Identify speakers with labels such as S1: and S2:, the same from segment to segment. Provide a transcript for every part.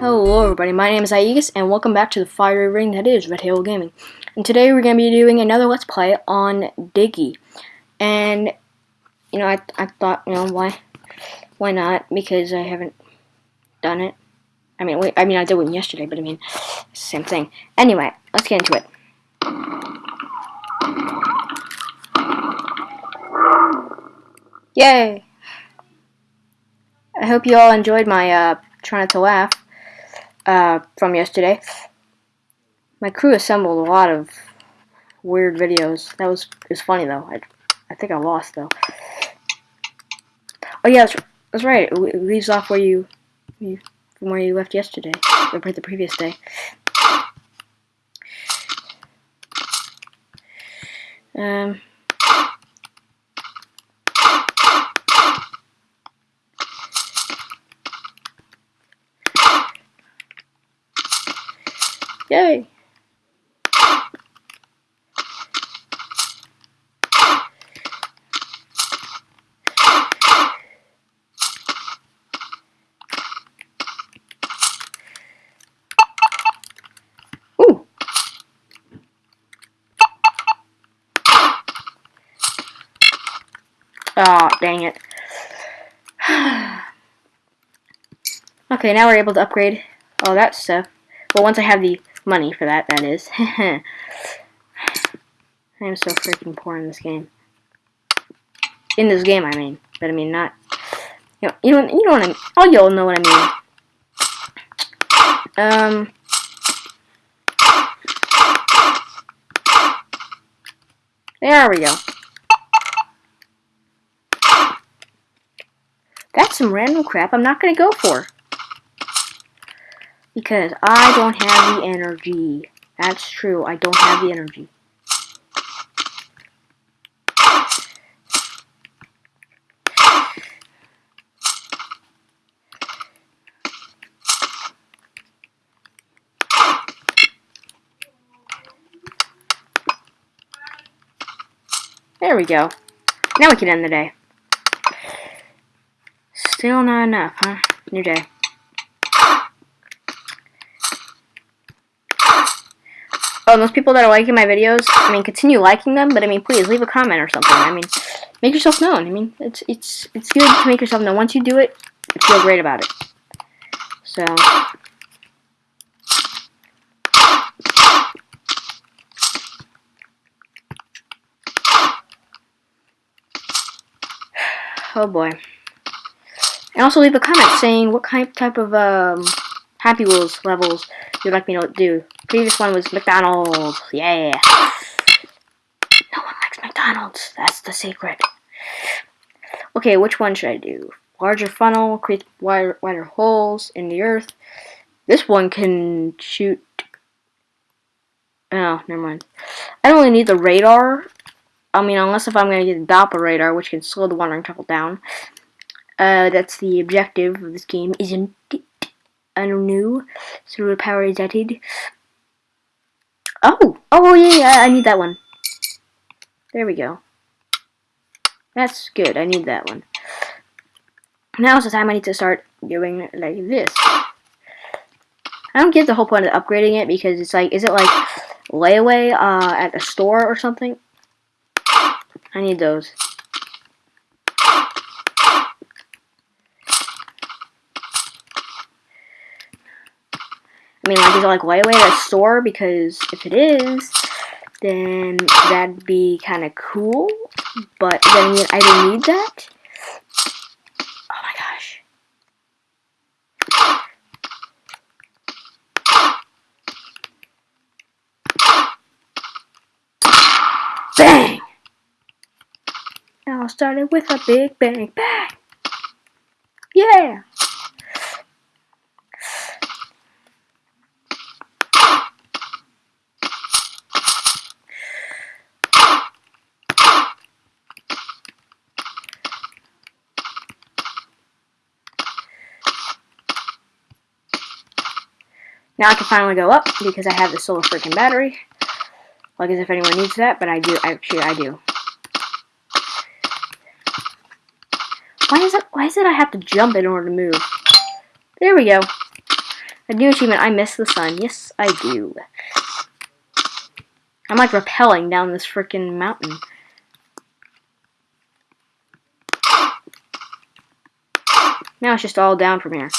S1: Hello everybody, my name is Aegis, and welcome back to the fiery ring that is Red Gaming. And today we're going to be doing another Let's Play on Diggy. And, you know, I, I thought, you know, why why not? Because I haven't done it. I mean, wait, I mean, I did one yesterday, but I mean, same thing. Anyway, let's get into it. Yay! I hope you all enjoyed my, uh, trying not to laugh uh, from yesterday. My crew assembled a lot of weird videos. That was it was funny though. I, I think I lost though. Oh yeah, that's, that's right. It leaves off where you, you from where you left yesterday, or the previous day. Um. Yay! Oh, dang it. okay, now we're able to upgrade all that stuff. Well, once I have the money for that, that is. I am so freaking poor in this game. In this game, I mean. But I mean, not... You know, you know, you know what I mean. All y'all know what I mean. Um... There we go. That's some random crap I'm not going to go for. Because I don't have the energy. That's true. I don't have the energy. There we go. Now we can end the day. Still not enough, huh? New day. Oh, those people that are liking my videos, I mean, continue liking them, but I mean, please leave a comment or something. I mean, make yourself known. I mean, it's it's it's good to make yourself known. Once you do it, you feel great about it. So. Oh boy. And also leave a comment saying what kind type of um, Happy Wheels levels you'd like me to do. Previous one was McDonald's. Yeah. No one likes McDonald's. That's the secret. Okay, which one should I do? Larger funnel, create wider, wider holes in the earth. This one can shoot... Oh, never mind. I don't really need the radar. I mean, unless if I'm going to get the Doppler radar, which can slow the wandering travel down. Uh, that's the objective of this game, isn't it? New through power is added. Oh! Oh, yeah, yeah, I need that one. There we go. That's good, I need that one. Now's the time I need to start doing like this. I don't get the whole point of upgrading it because it's like, is it like layaway uh, at the store or something? I need those. Mean, like, is it like layaway at a store? Because if it is, then that'd be kind of cool. But then I don't need that. Oh my gosh. Bang! Now I'll with a big bang. Bang! Yeah! Now I can finally go up because I have the solar freaking battery. Like as if anyone needs that, but I do. Actually, I do. Why is it? Why is it I have to jump in order to move? There we go. A new achievement, I miss the sun. Yes, I do. I'm like rappelling down this freaking mountain. Now it's just all down from here.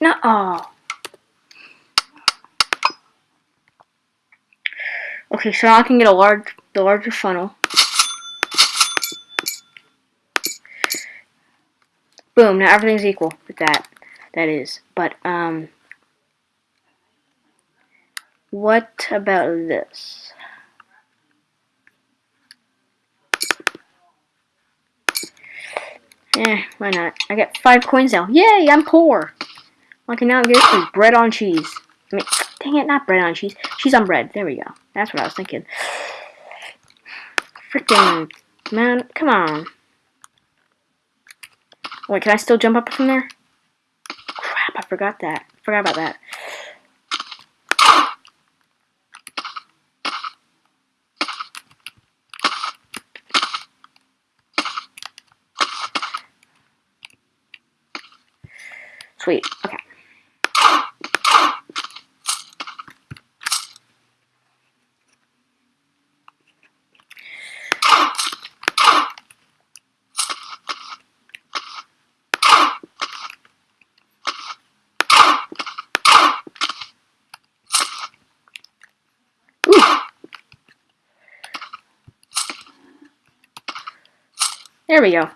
S1: No, oh. Okay, so now I can get a large, the larger funnel. Boom, now everything's equal with that. That is. But, um... What about this? Eh, why not? I got five coins now. Yay, I'm poor. Can now get is bread on cheese. I mean, dang it, not bread on cheese. Cheese on bread. There we go. That's what I was thinking. Freaking, man, come on. Wait, can I still jump up from there? Crap, I forgot that. Forgot about that. Sweet. Okay. There we go.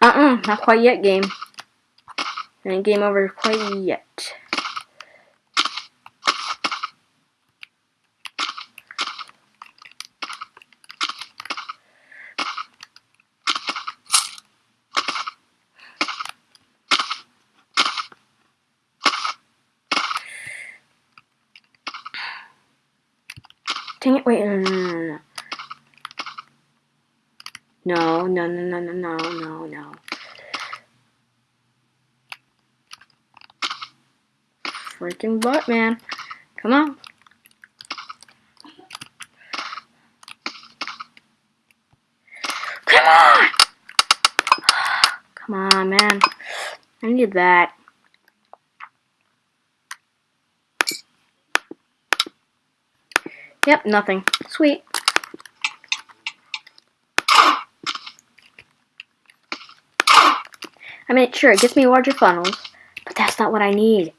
S1: Uh-uh, not quite yet, game. And game over quite yet. Dang it, wait, no, no, no, no, no. No, no, no, no, no, no, no. Freaking butt, man. Come on. Come on! Come on, man. I need that. Yep, nothing. Sweet. I mean, sure, it gets me larger funnels, but that's not what I need.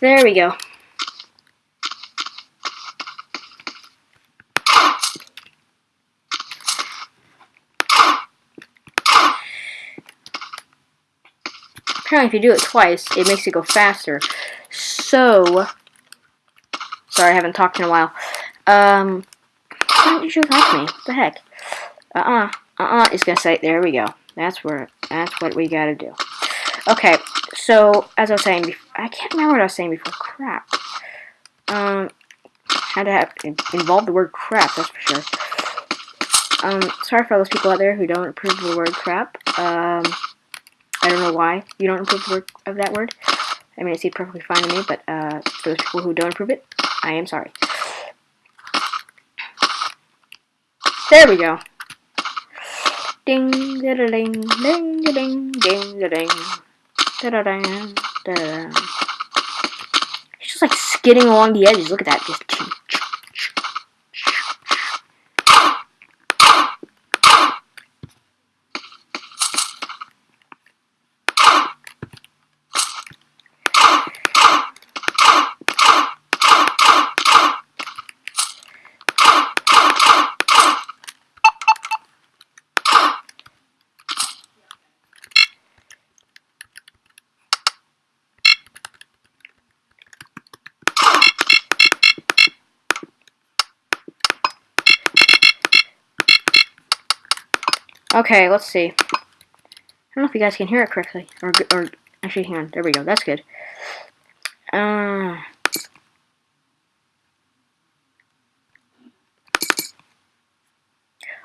S1: There we go. Apparently if you do it twice, it makes it go faster. So, sorry I haven't talked in a while. Um, why don't you just like me? What the heck? Uh-uh, uh-uh, it's gonna say, there we go. That's where, that's what we gotta do. Okay, so, as I was saying, before I can't remember what I was saying before. Crap. Um, had to have involve the word crap, that's for sure. Um, sorry for those people out there who don't approve the word crap. Um, I don't know why you don't approve of that word. I mean, it seems perfectly fine to me, but uh, for those people who don't approve it, I am sorry. There we go. Ding, da da ding, ding, da ding, ding, ding. Da -da -da, da. It's just like skidding along the edges. Look at that. Just Okay, let's see. I don't know if you guys can hear it correctly. Or, or actually, hang on. There we go. That's good. Uh,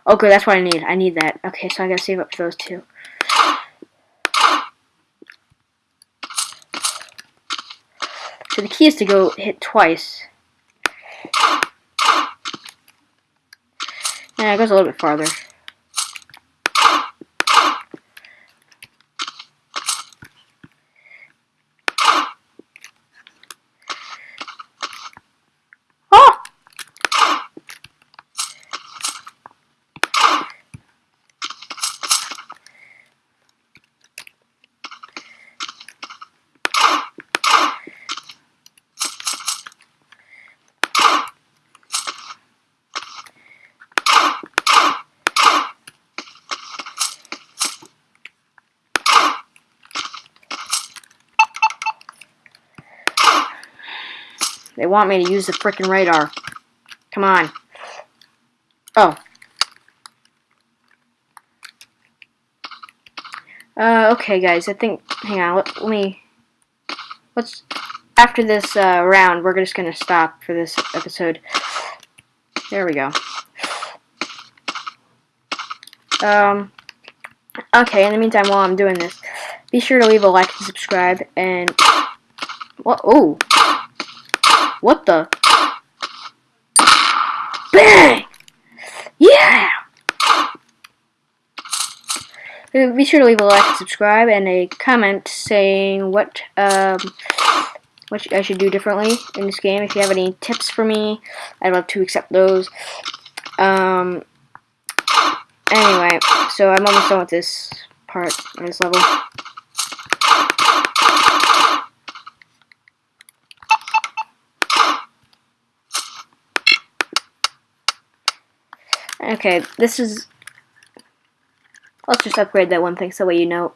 S1: okay, that's what I need. I need that. Okay, so I gotta save up for those two. So the key is to go hit twice. Yeah, it goes a little bit farther. Oh! They want me to use the freaking radar. Come on. Oh. Uh, okay, guys. I think. Hang on. Let, let me. Let's. After this uh, round, we're just gonna stop for this episode. There we go. Um. Okay. In the meantime, while I'm doing this, be sure to leave a like and subscribe. And what? Oh. What the? Bang! Yeah! Be sure to leave a like and subscribe and a comment saying what um, what I should do differently in this game. If you have any tips for me, I'd love to accept those. Um, anyway, so I'm almost done with this part, this level. Okay, this is. Let's just upgrade that one thing so way you know.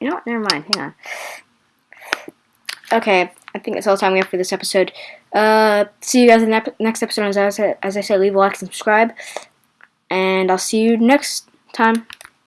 S1: You know what? Never mind. Hang on. Okay, I think that's all the time we have for this episode. Uh, see you guys in the next episode. As I said, as I said, leave a like and subscribe, and I'll see you next time.